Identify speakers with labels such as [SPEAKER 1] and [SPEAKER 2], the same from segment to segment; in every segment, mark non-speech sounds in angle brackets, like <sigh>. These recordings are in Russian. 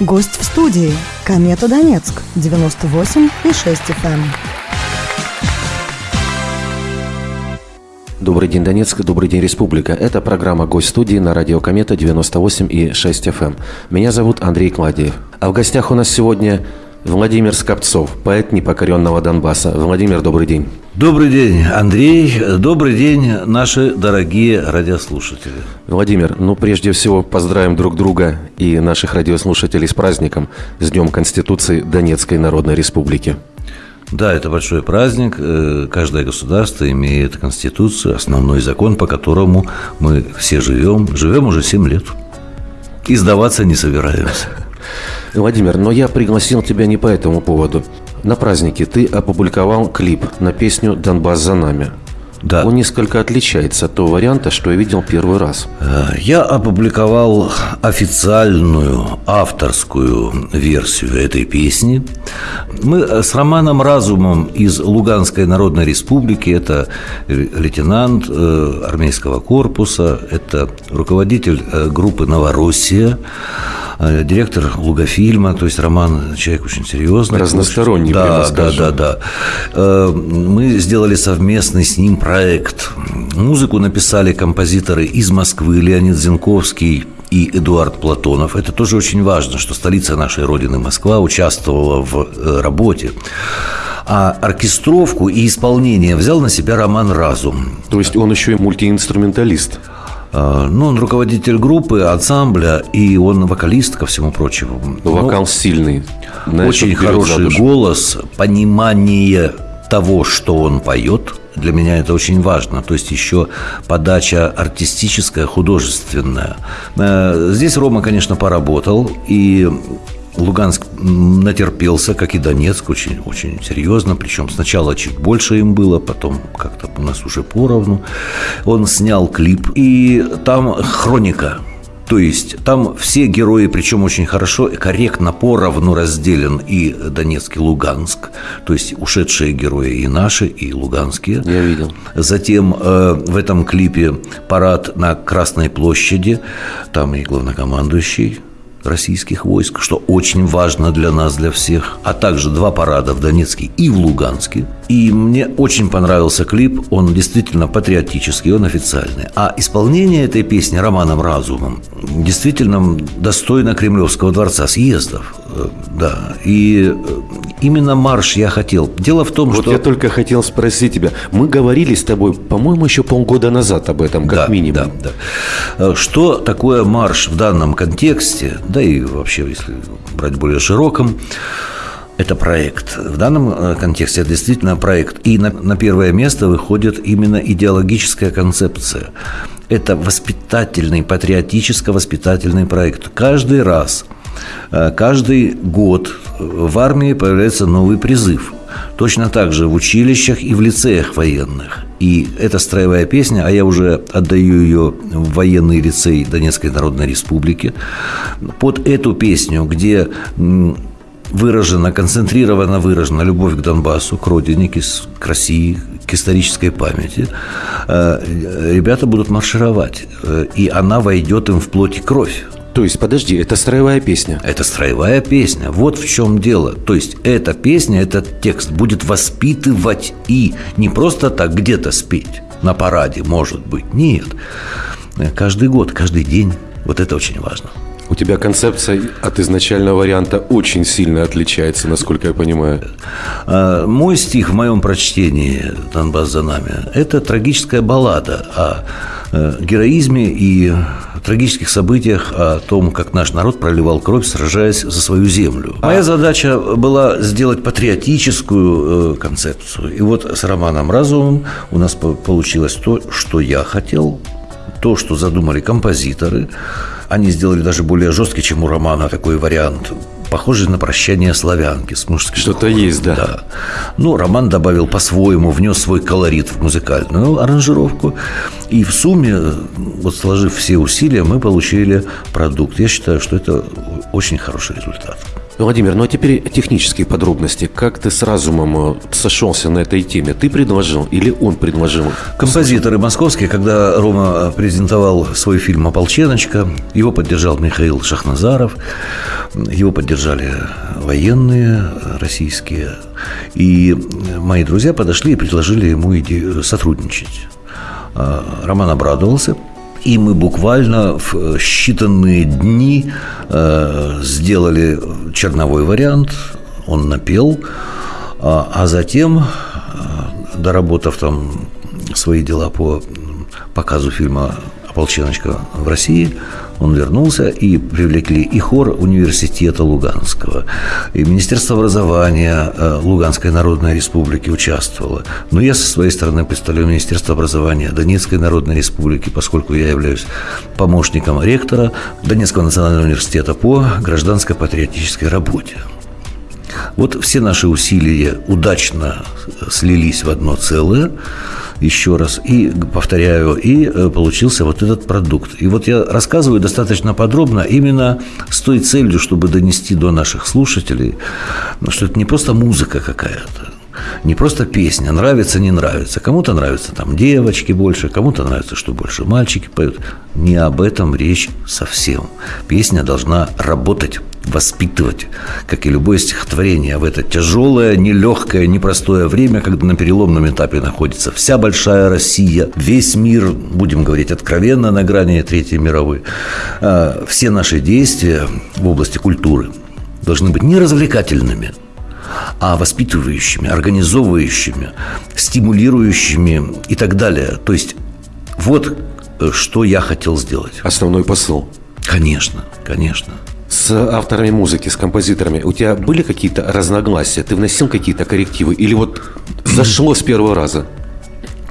[SPEAKER 1] Гость в студии. Комета Донецк. 98 и 6 FM.
[SPEAKER 2] Добрый день, Донецк, добрый день, Республика. Это программа «Гость студии» на радио Комета 98 и 6 FM. Меня зовут Андрей Кладиев. А в гостях у нас сегодня Владимир Скопцов, поэт непокоренного Донбасса. Владимир, добрый день.
[SPEAKER 3] Добрый день, Андрей. Добрый день, наши дорогие радиослушатели.
[SPEAKER 2] Владимир, ну прежде всего поздравим друг друга и наших радиослушателей с праздником, с Днем Конституции Донецкой Народной Республики.
[SPEAKER 3] Да, это большой праздник. Э, каждое государство имеет конституцию, основной закон, по которому мы все живем. Живем уже 7 лет. И сдаваться не собираемся.
[SPEAKER 2] Владимир, но я пригласил тебя не по этому поводу. На празднике ты опубликовал клип на песню «Донбасс за нами». Да. Он несколько отличается от того варианта, что я видел первый раз.
[SPEAKER 3] Э, я опубликовал официальную авторскую версию этой песни. Мы с Романом Разумом из Луганской Народной Республики, это лейтенант э, армейского корпуса, это руководитель э, группы «Новороссия», директор Лугофильма, то есть Роман человек очень серьезный.
[SPEAKER 2] Разносторонний,
[SPEAKER 3] да, да, да, да. Мы сделали совместный с ним проект проект. Музыку написали композиторы из Москвы Леонид Зинковский и Эдуард Платонов. Это тоже очень важно, что столица нашей Родины, Москва, участвовала в э, работе. А оркестровку и исполнение взял на себя Роман Разум.
[SPEAKER 2] То есть он еще и мультиинструменталист?
[SPEAKER 3] А, ну, он руководитель группы, ансамбля, и он вокалист, ко всему прочему.
[SPEAKER 2] Вокал ну, сильный.
[SPEAKER 3] Очень хороший голос, понимание того, что он поет – для меня это очень важно. То есть еще подача артистическая, художественная. Э, здесь Рома, конечно, поработал, и Луганск натерпелся, как и Донецк, очень, очень серьезно. Причем сначала чуть больше им было, потом как-то у нас уже поровну. Он снял клип, и там хроника – то есть там все герои, причем очень хорошо и корректно поровну разделен и Донецк, и Луганск. То есть ушедшие герои и наши, и луганские.
[SPEAKER 2] Я видел.
[SPEAKER 3] Затем э, в этом клипе парад на Красной площади. Там и главнокомандующий российских войск, что очень важно для нас, для всех, а также два парада в Донецке и в Луганске. И мне очень понравился клип, он действительно патриотический, он официальный. А исполнение этой песни Романом Разумом действительно достойно Кремлевского дворца съездов. Э, да, и э, именно марш я хотел. Дело в том,
[SPEAKER 2] вот
[SPEAKER 3] что...
[SPEAKER 2] я только хотел спросить тебя. Мы говорили с тобой, по-моему, еще полгода назад об этом, как
[SPEAKER 3] да,
[SPEAKER 2] минимум.
[SPEAKER 3] Да, да. Э, что такое марш в данном контексте, да и вообще, если брать более широком, это проект. В данном контексте это действительно проект. И на, на первое место выходит именно идеологическая концепция. Это воспитательный, патриотическо-воспитательный проект. Каждый раз – Э, каждый год в армии появляется новый призыв. Точно так же в училищах и в лицеях военных. И эта строевая песня, а я уже отдаю ее в военный лицей Донецкой Народной Республики, под эту песню, где выражена, концентрированно выражена любовь к Донбассу, к родине, к России, к исторической памяти, э, ребята будут маршировать, э, и она войдет им в плоть и кровь.
[SPEAKER 2] То есть, подожди, это строевая песня?
[SPEAKER 3] Это строевая песня. Вот в чем дело. То есть, эта песня, этот текст будет воспитывать и не просто так где-то спеть на параде, может быть. Нет. Каждый год, каждый день. Вот это очень важно.
[SPEAKER 2] Тебя концепция от изначального варианта очень сильно отличается, насколько я понимаю.
[SPEAKER 3] А, мой стих в моем прочтении «Донбасс за нами» – это трагическая баллада о э, героизме и трагических событиях, о том, как наш народ проливал кровь, сражаясь за свою землю. Моя задача была сделать патриотическую э, концепцию. И вот с Романом Разумом у нас получилось то, что я хотел, то, что задумали композиторы. Они сделали даже более жесткий, чем у романа такой вариант похожий на прощание славянки с мужским
[SPEAKER 2] Что-то есть, да. да.
[SPEAKER 3] Ну, Роман добавил по-своему, внес свой колорит в музыкальную аранжировку. И в сумме, вот сложив все усилия, мы получили продукт. Я считаю, что это очень хороший результат.
[SPEAKER 2] Владимир, ну а теперь технические подробности. Как ты с разумом э, сошелся на этой теме? Ты предложил или он предложил?
[SPEAKER 3] Композиторы московские, когда Рома презентовал свой фильм «Ополченочка», его поддержал Михаил Шахназаров, его поддержали военные российские, и мои друзья подошли и предложили ему идею сотрудничать. А, Роман обрадовался – и мы буквально в считанные дни э, сделали черновой вариант, он напел, а, а затем, э, доработав там свои дела по показу фильма «Ополченочка» в России, он вернулся и привлекли и хор университета Луганского, и Министерство образования э, Луганской Народной Республики участвовало. Но я со своей стороны представляю Министерство образования Донецкой Народной Республики, поскольку я являюсь помощником ректора Донецкого национального университета по гражданской патриотической работе. Вот все наши усилия удачно слились в одно целое еще раз, и повторяю, и э, получился вот этот продукт. И вот я рассказываю достаточно подробно именно с той целью, чтобы донести до наших слушателей, ну, что это не просто музыка какая-то, не просто песня, нравится, не нравится. Кому-то нравятся там девочки больше, кому-то нравится, что больше мальчики поют. Не об этом речь совсем. Песня должна работать воспитывать, как и любое стихотворение, в это тяжелое, нелегкое, непростое время, когда на переломном этапе находится вся большая Россия, весь мир, будем говорить откровенно, на грани Третьей мировой. А, все наши действия в области культуры должны быть не развлекательными, а воспитывающими, организовывающими, стимулирующими и так далее. То есть вот э, что я хотел сделать.
[SPEAKER 2] Основной посыл.
[SPEAKER 3] Конечно, конечно
[SPEAKER 2] с авторами музыки, с композиторами, у тебя были какие-то разногласия? Ты вносил какие-то коррективы? Или вот <clears throat> зашло с первого раза?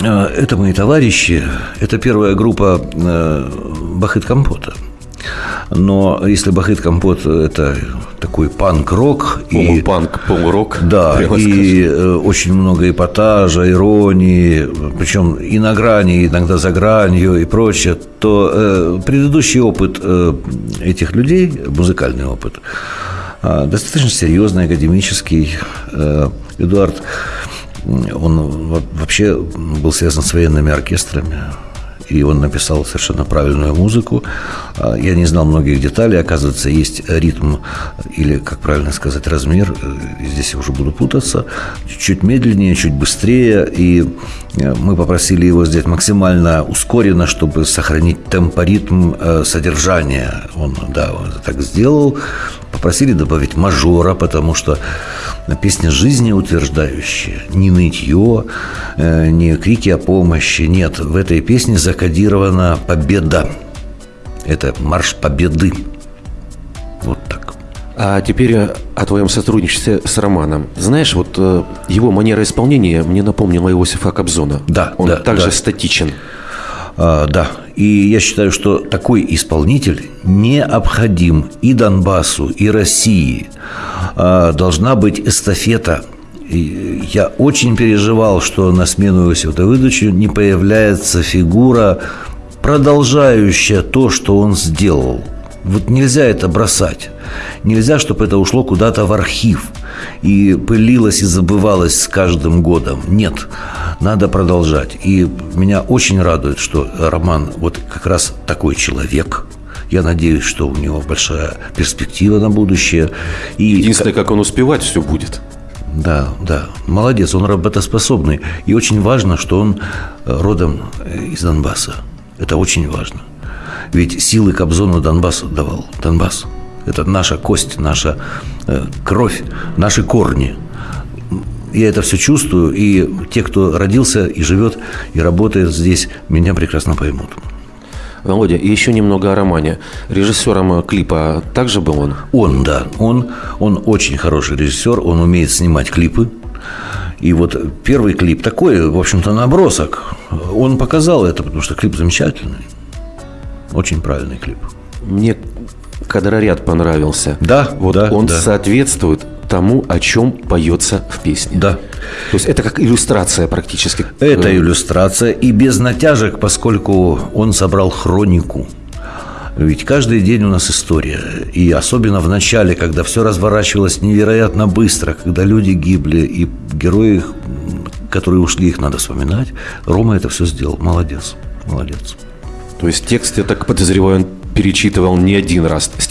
[SPEAKER 3] Э, это мои товарищи. Это первая группа э, Бахыт Компота. Но если Бахыт Компот – это такой панк-рок.
[SPEAKER 2] И, панк, полурок.
[SPEAKER 3] Да, и скажем. Э, очень много эпатажа, иронии, причем и на грани, иногда за гранью и прочее, то э, предыдущий опыт э, этих людей, музыкальный опыт, э, достаточно серьезный, академический. Э, Эдуард, он вообще был связан с военными оркестрами, и он написал совершенно правильную музыку. А, я не знал многих деталей. Оказывается, есть ритм или, как правильно сказать, размер. Э, здесь я уже буду путаться. Чуть медленнее, чуть быстрее. И э, мы попросили его сделать максимально ускоренно, чтобы сохранить темпоритм э, содержания. Он, да, он так сделал. Попросили добавить мажора, потому что песня жизнеутверждающая. Не нытье, не крики о помощи. Нет, в этой песне закодирована победа. Это марш победы. Вот так.
[SPEAKER 2] А теперь о твоем сотрудничестве с Романом. Знаешь, вот э, его манера исполнения мне напомнила Иосифа Кобзона.
[SPEAKER 3] Да,
[SPEAKER 2] Он
[SPEAKER 3] да,
[SPEAKER 2] также
[SPEAKER 3] да.
[SPEAKER 2] статичен.
[SPEAKER 3] А, да, и я считаю, что такой исполнитель необходим и Донбассу, и России. А, должна быть эстафета и я очень переживал, что на смену Иосифа Давыдовичу не появляется фигура, продолжающая то, что он сделал. Вот нельзя это бросать. Нельзя, чтобы это ушло куда-то в архив и пылилось и забывалось с каждым годом. Нет, надо продолжать. И меня очень радует, что Роман вот как раз такой человек – я надеюсь, что у него большая перспектива на будущее.
[SPEAKER 2] И Единственное, как он успевать все будет.
[SPEAKER 3] Да, да. Молодец, он работоспособный. И очень важно, что он э, родом э, из Донбасса. Это очень важно. Ведь силы Кобзону Донбасс давал. Донбасс. Это наша кость, наша э, кровь, наши корни я это все чувствую, и те, кто родился и живет, и работает здесь, меня прекрасно поймут.
[SPEAKER 2] Володя, и еще немного о романе. Режиссером клипа также был он?
[SPEAKER 3] Он, да. Он, он очень хороший режиссер, он умеет снимать клипы. И вот первый клип такой, в общем-то, набросок. Он показал это, потому что клип замечательный. Очень правильный клип.
[SPEAKER 2] Мне кадроряд понравился.
[SPEAKER 3] Да,
[SPEAKER 2] вот
[SPEAKER 3] да,
[SPEAKER 2] он
[SPEAKER 3] да.
[SPEAKER 2] соответствует тому, о чем поется в песне.
[SPEAKER 3] Да.
[SPEAKER 2] То есть это как иллюстрация практически.
[SPEAKER 3] Это иллюстрация и без натяжек, поскольку он собрал хронику. Ведь каждый день у нас история. И особенно в начале, когда все разворачивалось невероятно быстро, когда люди гибли, и герои, которые ушли, их надо вспоминать. Рома это все сделал. Молодец. Молодец.
[SPEAKER 2] То есть текст, я так подозреваю, он перечитывал не один раз. Стихи